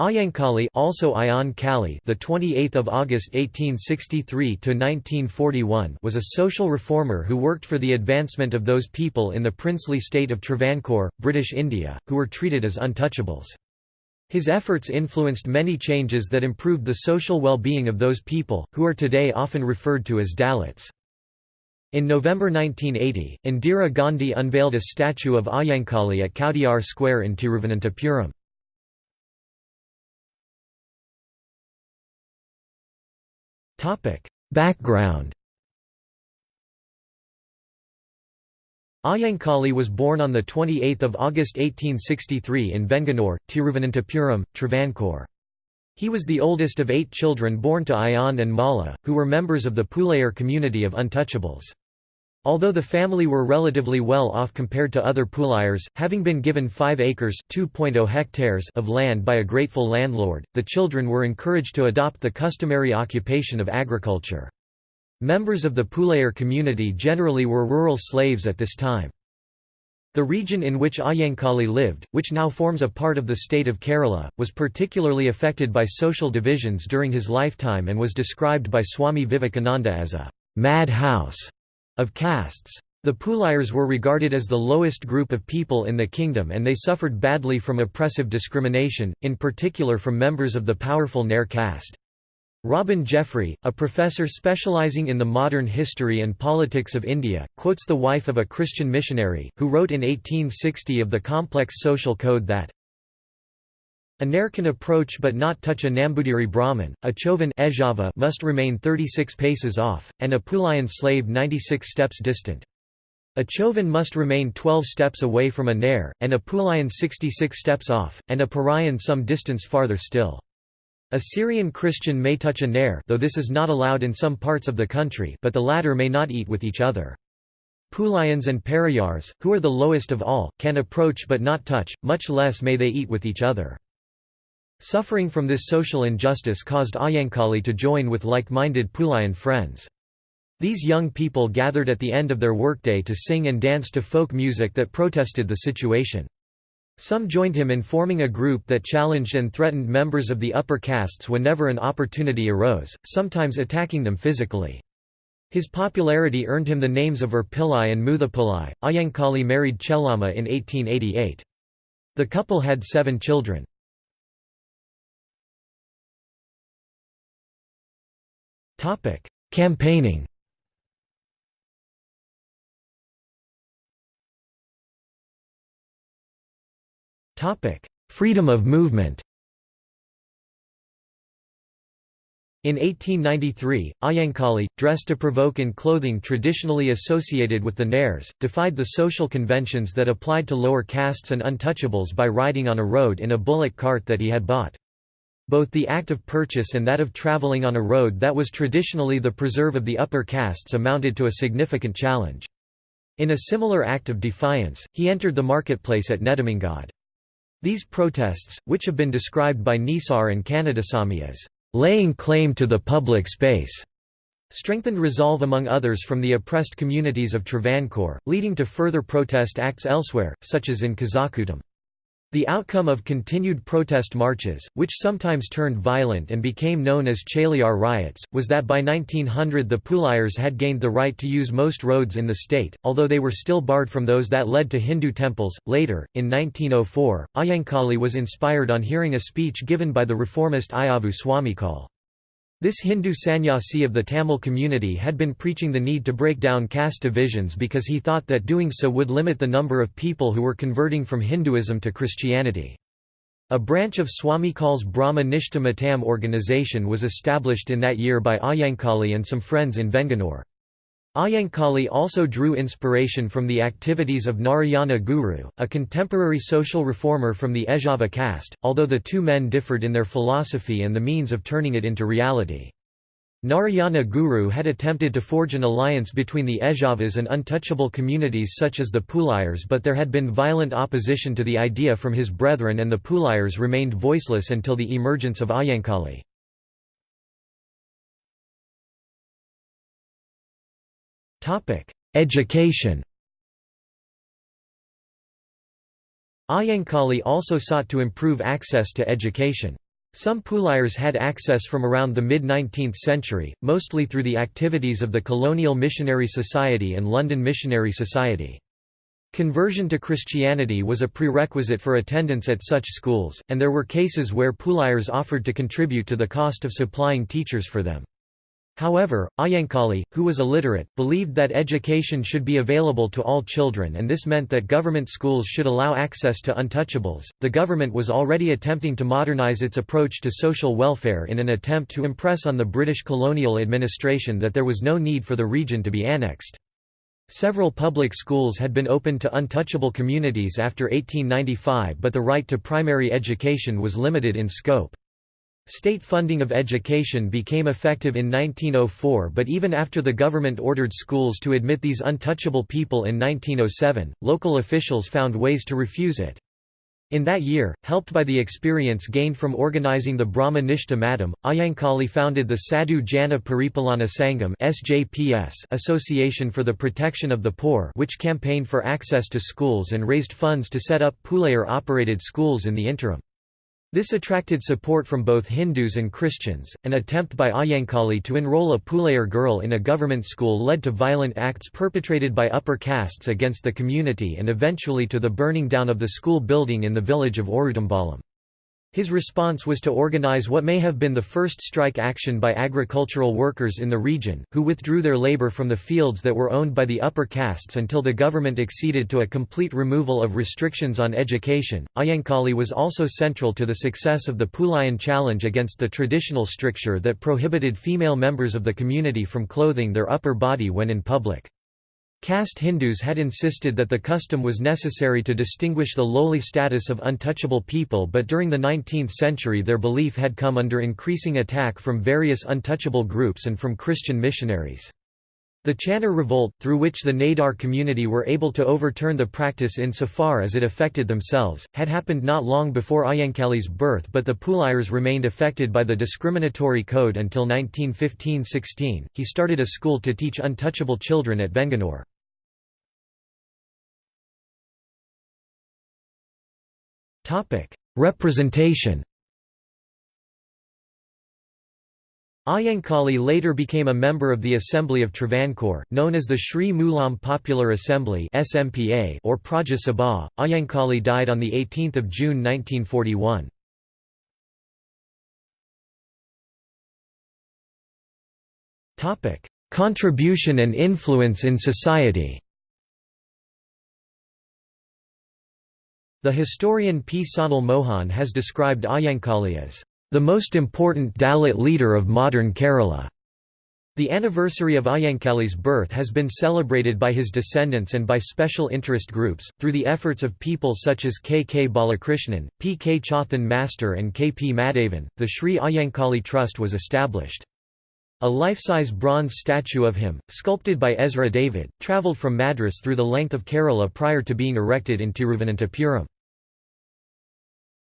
Ayankhali also Ayan Kali the 28th of August 1863 to 1941 was a social reformer who worked for the advancement of those people in the princely state of Travancore, British India, who were treated as untouchables. His efforts influenced many changes that improved the social well-being of those people, who are today often referred to as Dalits. In November 1980, Indira Gandhi unveiled a statue of Ayankhali at Kowdiar Square in Tiruvananthapuram. Background Ayankhali was born on 28 August 1863 in Venganur, Tiruvananthapuram, Travancore. He was the oldest of eight children born to Ayan and Mala, who were members of the Pulayar community of untouchables. Although the family were relatively well off compared to other Pulayars, having been given 5 acres oh hectares of land by a grateful landlord, the children were encouraged to adopt the customary occupation of agriculture. Members of the Pulayar community generally were rural slaves at this time. The region in which Ayankhali lived, which now forms a part of the state of Kerala, was particularly affected by social divisions during his lifetime and was described by Swami Vivekananda as a «mad house» of castes. The Pulayars were regarded as the lowest group of people in the kingdom and they suffered badly from oppressive discrimination, in particular from members of the powerful Nair caste. Robin Jeffrey, a professor specializing in the modern history and politics of India, quotes the wife of a Christian missionary, who wrote in 1860 of the complex social code that a Nair can approach but not touch a Nambudiri Brahmin, a Chovan must remain 36 paces off, and a Pulayan slave 96 steps distant. A Chovan must remain 12 steps away from a Nair, and a Pulayan 66 steps off, and a Parayan some distance farther still. A Syrian Christian may touch a Nair though this is not allowed in some parts of the country but the latter may not eat with each other. Pulayans and Parayars, who are the lowest of all, can approach but not touch, much less may they eat with each other. Suffering from this social injustice caused Ayankhali to join with like-minded Pulayan friends. These young people gathered at the end of their workday to sing and dance to folk music that protested the situation. Some joined him in forming a group that challenged and threatened members of the upper castes whenever an opportunity arose, sometimes attacking them physically. His popularity earned him the names of Erpillai and Muthapillai. Ayankhali married Chellama in 1888. The couple had seven children. Topic: Campaigning. Topic: Freedom of movement. In 1893, Ayankhali, dressed to provoke in clothing traditionally associated with the Nairs, defied the social conventions that applied to lower castes and untouchables by riding on a road in a bullock cart that he had bought. Both the act of purchase and that of travelling on a road that was traditionally the preserve of the upper castes amounted to a significant challenge. In a similar act of defiance, he entered the marketplace at Nedumangad. These protests, which have been described by Nisar and Kandasamy as laying claim to the public space, strengthened resolve among others from the oppressed communities of Travancore, leading to further protest acts elsewhere, such as in Kazhakoottam. The outcome of continued protest marches, which sometimes turned violent and became known as Chaliyar riots, was that by 1900 the Pulayars had gained the right to use most roads in the state, although they were still barred from those that led to Hindu temples. Later, in 1904, Ayankhali was inspired on hearing a speech given by the reformist Ayavu Swamikal. This Hindu sannyasi of the Tamil community had been preaching the need to break down caste divisions because he thought that doing so would limit the number of people who were converting from Hinduism to Christianity. A branch of Swamikal's Brahma Nishta Matam organization was established in that year by Ayankhali and some friends in Venganur. Ayankhali also drew inspiration from the activities of Narayana Guru, a contemporary social reformer from the Ezhava caste, although the two men differed in their philosophy and the means of turning it into reality. Narayana Guru had attempted to forge an alliance between the Ezhavas and untouchable communities such as the Pulayars but there had been violent opposition to the idea from his brethren and the Pulayars remained voiceless until the emergence of Ayankhali. Education Ayankhali also sought to improve access to education. Some Pulayars had access from around the mid-19th century, mostly through the activities of the Colonial Missionary Society and London Missionary Society. Conversion to Christianity was a prerequisite for attendance at such schools, and there were cases where Pulayars offered to contribute to the cost of supplying teachers for them. However, Ayankhali, who was illiterate, believed that education should be available to all children and this meant that government schools should allow access to untouchables. The government was already attempting to modernize its approach to social welfare in an attempt to impress on the British colonial administration that there was no need for the region to be annexed. Several public schools had been opened to untouchable communities after 1895 but the right to primary education was limited in scope. State funding of education became effective in 1904 but even after the government ordered schools to admit these untouchable people in 1907, local officials found ways to refuse it. In that year, helped by the experience gained from organizing the Brahma Nishta Matam, Ayankhali founded the Sadhu Jana Paripalana Sangam Association for the Protection of the Poor which campaigned for access to schools and raised funds to set up Pulayar-operated schools in the interim. This attracted support from both Hindus and Christians. An attempt by Ayankhali to enroll a Pulayar girl in a government school led to violent acts perpetrated by upper castes against the community and eventually to the burning down of the school building in the village of Orutambalam. His response was to organize what may have been the first strike action by agricultural workers in the region, who withdrew their labor from the fields that were owned by the upper castes until the government acceded to a complete removal of restrictions on education. Ayankhali was also central to the success of the Pulayan challenge against the traditional stricture that prohibited female members of the community from clothing their upper body when in public. Caste Hindus had insisted that the custom was necessary to distinguish the lowly status of untouchable people but during the 19th century their belief had come under increasing attack from various untouchable groups and from Christian missionaries. The Channar revolt, through which the Nadar community were able to overturn the practice insofar as it affected themselves, had happened not long before Ayankhali's birth but the Pulayars remained affected by the discriminatory code until 1915–16. He started a school to teach untouchable children at Venganur. Representation Ayankhali later became a member of the Assembly of Travancore, known as the Sri Mulam Popular Assembly or Praja Sabha. Ayankhali died on 18 June 1941. Contribution and influence in society The historian P. Sanal Mohan has described Ayankhali as the most important Dalit leader of modern Kerala. The anniversary of Ayankhali's birth has been celebrated by his descendants and by special interest groups, through the efforts of people such as K. K. Balakrishnan, P. K. Chothan Master and K. P. Madhavan. The Sri Ayankhali Trust was established. A life-size bronze statue of him, sculpted by Ezra David, travelled from Madras through the length of Kerala prior to being erected in Tiruvananthapuram.